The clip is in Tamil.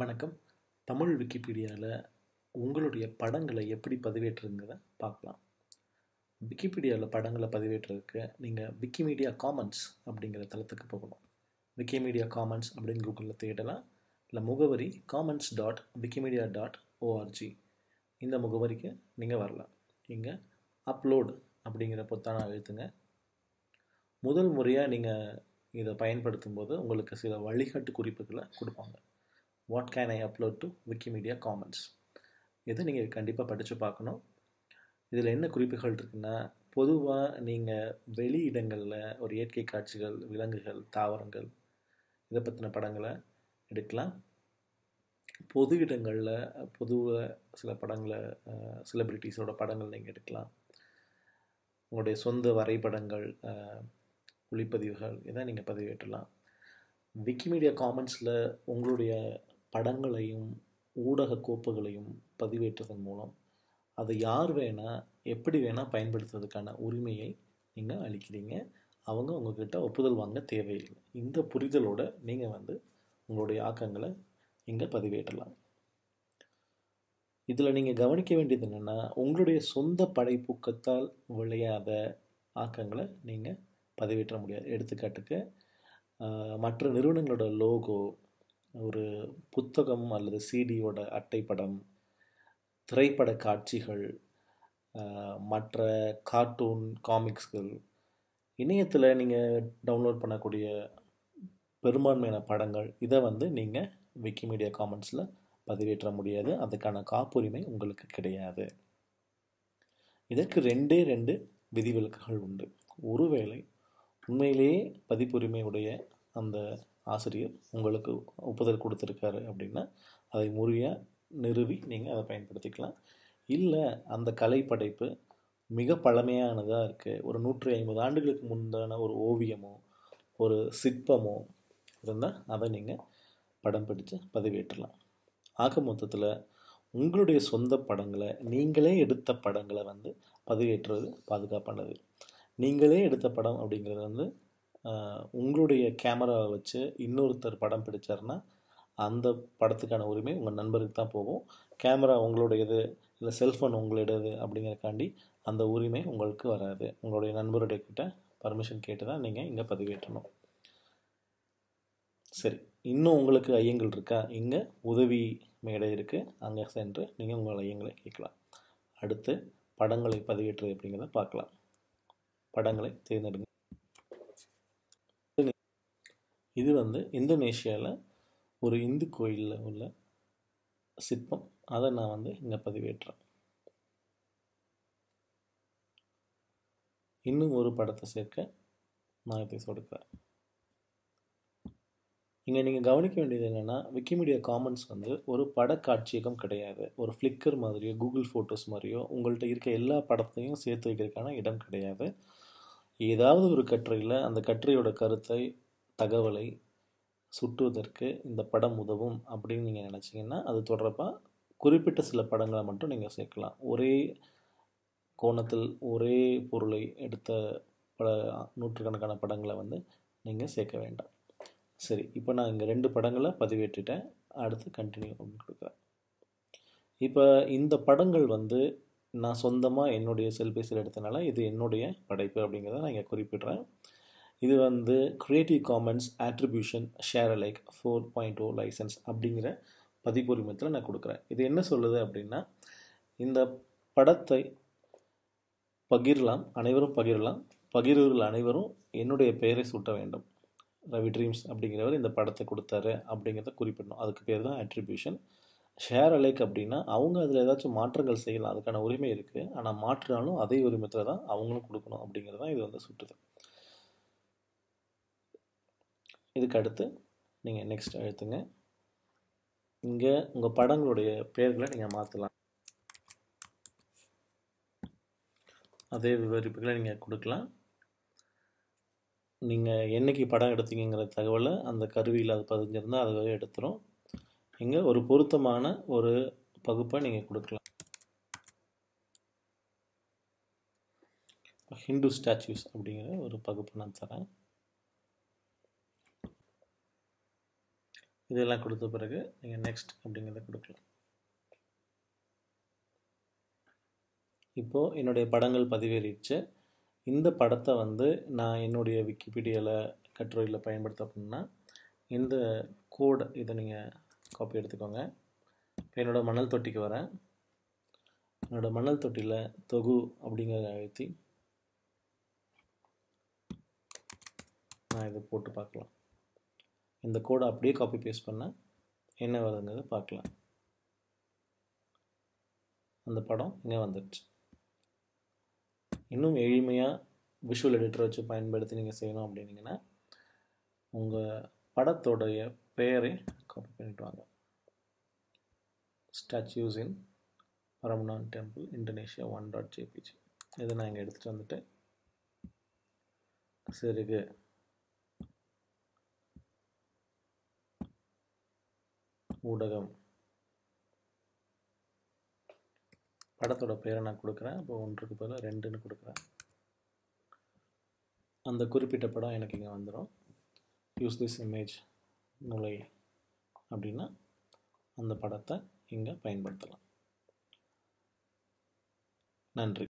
வணக்கம். தமிழ் விக்கிபீடியாவில் உங்களுடைய படங்களை எப்படி பதிவேற்றுங்கிறத பார்க்கலாம். விக்கிபீடியாவில் படங்களை பதிவேற்றுறதுக்கு நீங்கள் விக்கிமீடியா காமன்ஸ் அப்படிங்கிற தளத்துக்கு போகணும். விக்கிமீடியா காமன்ஸ் அப்படின்னு கூகுளில் தேடலாம். இல்லை முகவரி commons dot Wikimedia dot ORG. இந்த முகவரிக்கு நீங்கள் வரலாம். இங்கே அப்லோடு அப்படிங்கிற பொத்தான அழுத்துங்க. முதல் முறையாக நீங்கள் இதை பயன்படுத்தும் போது உங்களுக்கு சில வழிகாட்டு குறிப்புகளை கொடுப்பாங்க. What can I upload to Wikimedia Commons இதை நீங்கள் கண்டிப்பாக படித்து பார்க்கணும். இதில் என்ன குறிப்புகள் இருக்குன்னா பொதுவாக நீங்கள் வெளி இடங்களில் ஒரு இயற்கை காட்சிகள் விலங்குகள் தாவரங்கள் இதை பற்றின படங்களை எடுக்கலாம். பொது இடங்களில் பொதுவாக சில படங்களை செலிப்ரிட்டிஸோட படங்கள் நீங்கள் எடுக்கலாம். உங்களுடைய சொந்த வரைபடங்கள் ஒளிப்பதிவுகள் இதை நீங்கள் பதிவேற்றலாம். விக்கிமீடியா காமன்ஸில் உங்களுடைய படங்களையும் ஊடக கோப்புகளையும் பதிவேற்றுவதன் மூலம் அதை யார் வேணால் எப்படி வேணால் பயன்படுத்துறதுக்கான உரிமையை நீங்கள் அளிக்கிறீங்க. அவங்க உங்ககிட்ட ஒப்புதல் வாங்க தேவையில்லை. இந்த புரிதலோட நீங்கள் வந்து உங்களுடைய ஆக்கங்களை இங்கே பதிவேற்றலாம். இதில் நீங்கள் கவனிக்க வேண்டியது என்னென்னா உங்களுடைய சொந்த படைப்பூக்கத்தால் விளையாத ஆக்கங்களை நீங்கள் பதிவேற்ற முடியாது. எடுத்துக்காட்டுக்கு மற்ற நிறுவனங்களோட லோகோ ஒரு புத்தகம் அல்லது சிடியோட அட்டைப்படம் திரைப்பட காட்சிகள் மற்ற கார்ட்டூன் காமிக்ஸ்கள் இணையத்தில் நீங்கள் டவுன்லோட் பண்ணக்கூடிய பெரும்பான்மையான படங்கள் இதை வந்து நீங்கள் விக்கிமீடியா காமன்ஸில் பதிவேற்ற முடியாது. அதுக்கான காப்புரிமை உங்களுக்கு கிடையாது. இதற்கு ரெண்டே ரெண்டு விதிவிலக்குகள் உண்டு. ஒருவேளை உண்மையிலேயே பதிப்புரிமையுடைய அந்த ஆசிரியர் உங்களுக்கு ஒப்புதல் கொடுத்துருக்காரு அப்படின்னா அதை முறையாக நிறுவி நீங்கள் அதை பயன்படுத்திக்கலாம். இல்லை அந்த கலைப்படைப்பு மிக பழமையானதாக இருக்குது ஒரு நூற்றி ஐம்பது ஆண்டுகளுக்கு முந்தான ஒரு ஓவியமோ ஒரு சிற்பமோ இருந்தால் அதை நீங்கள் படம் பிடித்து பதிவேற்றலாம். ஆக மொத்தத்தில் உங்களுடைய சொந்த படங்களை நீங்களே எடுத்த படங்களை வந்து பதிவேற்றுறது பாதுகாப்பானது. நீங்களே எடுத்த படம் அப்படிங்கிறது வந்து உங்களுடைய கேமராவை வச்சு இன்னொருத்தர் படம் பிடிச்சாருன்னா அந்த படத்துக்கான உரிமை உங்கள் நண்பருக்கு தான் போகும். கேமரா உங்களுடையது இல்லை செல்ஃபோன் உங்களுடையது அப்படிங்கிறக்காண்டி அந்த உரிமை உங்களுக்கு வராது. உங்களுடைய நண்பருடைய கிட்ட பர்மிஷன் கேட்டு தான் நீங்கள் இங்கே பதிவேற்றணும். சரி இன்னும் உங்களுக்கு ஐயங்கள் இருக்கா? இங்கே உதவி மேடை இருக்குது அங்கே சென்று நீங்கள் உங்கள் ஐயங்களை கேட்கலாம். அடுத்து படங்களை பதிவேற்றுறது அப்படிங்கிறத பார்க்கலாம். படங்களை தேர்ந்தெடுங்க. இது வந்து இந்தோனேஷியாவில் ஒரு இந்து கோயிலில் உள்ள சிற்பம். அதை நான் வந்து இங்கே பதிவேற்றுறேன். இன்னும் ஒரு படத்தை சேர்க்க நான் இதை சொடுக்கிறேன். இங்கே நீங்கள் கவனிக்க வேண்டியது என்னென்னா விக்கிமீடியா காமன்ஸ் வந்து ஒரு படக்காட்சியகம் கிடையாது. ஒரு ஃப்ளிக்கர் மாதிரியோ கூகுள் ஃபோட்டோஸ் மாதிரியோ உங்கள்கிட்ட இருக்க எல்லா படத்தையும் சேர்த்து வைக்கிறதுக்கான இடம் கிடையாது. ஏதாவது ஒரு கட்டுரையில் அந்த கட்டுரையோட கருத்தை தகவலை சுட்டுவதற்கு இந்த படம் உதவும் அப்படின்னு நீங்கள் நினச்சிங்கன்னா அது தொடர்பாக குறிப்பிட்ட சில படங்களை மட்டும் நீங்கள் சேர்க்கலாம். ஒரே கோணத்தில் ஒரே பொருளை எடுத்த பல நூற்றுக்கணக்கான படங்களை வந்து நீங்கள் சேர்க்க வேண்டாம். சரி இப்போ நான் இங்கே ரெண்டு படங்களை பதிவேற்றிட்டேன். அடுத்து கண்டினியூ அப்படின்னு கொடுக்குறேன். இப்போ இந்த படங்கள் வந்து நான் சொந்தமாக என்னுடைய செல்பேசியில் எடுத்தனால இது என்னுடைய படைப்பு அப்படிங்கிறத நான் இங்கே குறிப்பிடுறேன். இது வந்து Creative Commons Attribution Share Alike four point O licence அப்படிங்கிற பதிப்புரிமத்தில் நான் கொடுக்குறேன். இது என்ன சொல்லுது அப்படின்னா இந்த படத்தை பகிரலாம் அனைவரும் பகிரலாம். பகிர்வர்கள் அனைவரும் என்னுடைய பெயரை சூட்ட வேண்டும். ரவி ட்ரீம்ஸ் அப்படிங்கிறவர் இந்த படத்தை கொடுத்தாரு அப்படிங்கிறத குறிப்பிடணும். அதுக்கு பேர் தான் அட்ரிபியூஷன் ஷேர் அலைக் அப்படின்னா அவங்க அதில் ஏதாச்சும் மாற்றங்கள் செய்யலாம். அதுக்கான உரிமை இருக்குது ஆனால் மாற்றினாலும் அதே உரிமத்தில் தான் அவங்களும் கொடுக்கணும் அப்படிங்கிறது தான் இது வந்து சுட்டுது. இதுக்கு அடுத்து நீங்கள் நெக்ஸ்ட் எழுத்துங்க. இங்கே உங்கள் படங்களுடைய பெயர்களை நீங்கள் மாற்றலாம் அதே விவரிப்புகளை நீங்கள் கொடுக்கலாம். நீங்கள் என்றைக்கு படம் எடுத்தீங்கிற தகவலை அந்த கருவியில் அது பதிஞ்சிருந்தால் அதுவே எடுத்துரும். இங்கே ஒரு பொருத்தமான ஒரு பகுப்பை நீங்கள் கொடுக்கலாம். ஹிந்து ஸ்டாச்சுஸ் அப்படிங்கிற ஒரு பகுப்பு நான் தரேன். இதெல்லாம் கொடுத்த பிறகு நீங்கள் நெக்ஸ்ட் அப்படிங்கிறத கொடுக்கலாம். இப்போது என்னுடைய படங்கள் பதிவேறிடுச்சு. இந்த படத்தை வந்து நான் என்னுடைய விக்கிபீடியாவில் கட்டுரையில் பயன்படுத்த அப்படின்னா இந்த கோடு இதை நீங்கள் காப்பி எடுத்துக்கோங்க. இப்போ என்னோடய மணல் தொட்டிக்கு வரேன். என்னோடய மணல் தொட்டியில் தொகு அப்படிங்கிறத அழுத்தி நான் இதை போட்டு பார்க்கலாம். இந்த கோடை அப்படியே காப்பி பேஸ்ட் பண்ண என்ன வருதுங்கிறத பார்க்கலாம். அந்த படம் இங்கே வந்துடுச்சு இன்னும் எளிமையாக விஷுவல் எடிட்டர் வச்சு பயன்படுத்தி நீங்கள் செய்யணும் அப்படின்னீங்கன்னா உங்கள் படத்தோடைய பெயரை காப்பி பண்ணிட்டு வாங்க. Statues in Prambanan temple Indonesia one dot JPG இதை நான் இங்கே எடுத்துகிட்டு வந்துட்டு சரி ஊடகம். படத்தோட பேரை நான் கொடுக்குறேன். இப்போ ஒன்றுக்கு பதில் ரெண்டுன்னு கொடுக்குறேன். அந்த குறிப்பிட்ட படம் எனக்கு இங்கே வந்துடும் யூஸ் திஸ் இமேஜ் நுழை அப்படின்னா அந்த படத்தை இங்கே பயன்படுத்தலாம். நன்றி.